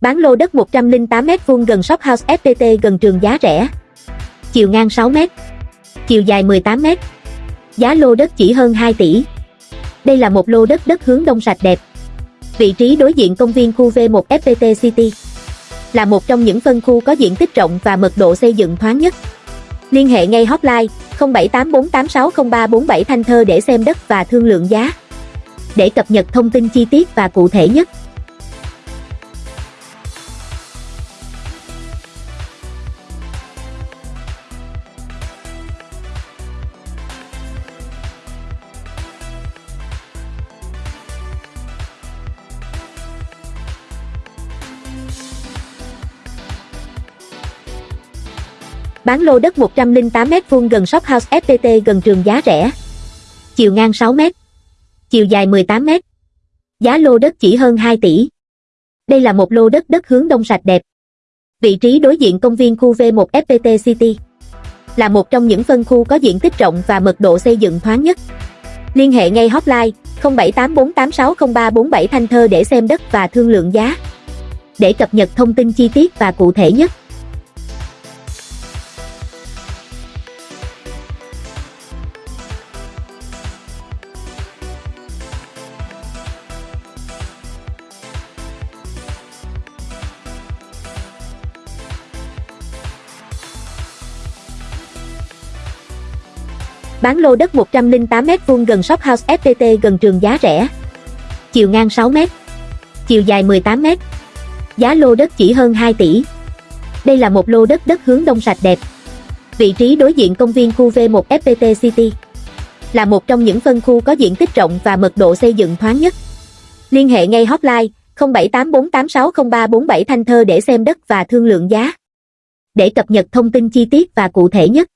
Bán lô đất 108m2 gần shop house FPT gần trường giá rẻ. Chiều ngang 6m. Chiều dài 18m. Giá lô đất chỉ hơn 2 tỷ. Đây là một lô đất đất hướng đông sạch đẹp. Vị trí đối diện công viên khu V1 FPT City. Là một trong những phân khu có diện tích rộng và mật độ xây dựng thoáng nhất. Liên hệ ngay hotline 0784860347 Thanh Thơ để xem đất và thương lượng giá. Để cập nhật thông tin chi tiết và cụ thể nhất. Bán lô đất 108m2 gần shop house FPT gần trường giá rẻ. Chiều ngang 6m. Chiều dài 18m. Giá lô đất chỉ hơn 2 tỷ. Đây là một lô đất đất hướng đông sạch đẹp. Vị trí đối diện công viên khu V1 FPT City. Là một trong những phân khu có diện tích rộng và mật độ xây dựng thoáng nhất. Liên hệ ngay hotline 0784860347 Thanh Thơ để xem đất và thương lượng giá. Để cập nhật thông tin chi tiết và cụ thể nhất. Bán lô đất 108m2 gần shop house FPT gần trường giá rẻ. Chiều ngang 6m. Chiều dài 18m. Giá lô đất chỉ hơn 2 tỷ. Đây là một lô đất đất hướng đông sạch đẹp. Vị trí đối diện công viên khu V1 FPT City. Là một trong những phân khu có diện tích rộng và mật độ xây dựng thoáng nhất. Liên hệ ngay hotline 0784860347 Thanh Thơ để xem đất và thương lượng giá. Để cập nhật thông tin chi tiết và cụ thể nhất.